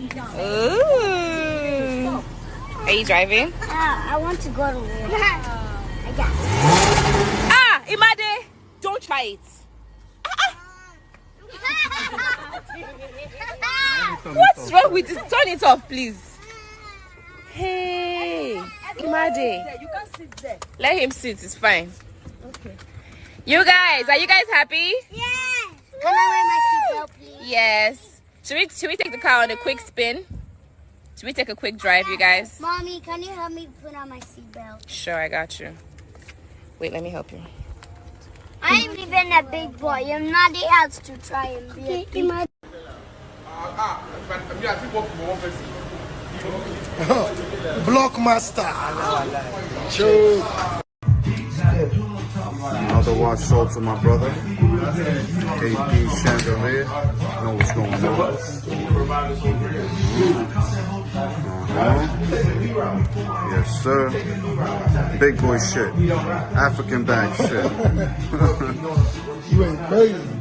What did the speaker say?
Ooh. Are you driving? Uh, I want to go to work. I got. Ah, Imade, don't try it. What's wrong with this? Turn it off, please. Hey, Imade. You can sit there. Let him sit. It's fine. Okay. You guys, are you guys happy? Yeah. Can I wear my seatbelt, please? Yes. Should we should we take the car on a quick spin? Should we take a quick drive, you guys? Mommy, can you help me put on my seatbelt? Sure, I got you. Wait, let me help you. I'm even a big boy. I'm not the else to try and be a big boy. Ah, ah, Blockmaster. Another watch sold to my brother. KP Chandelier. Know what's going Yes, sir. Big boy shit. African bag shit. You ain't crazy.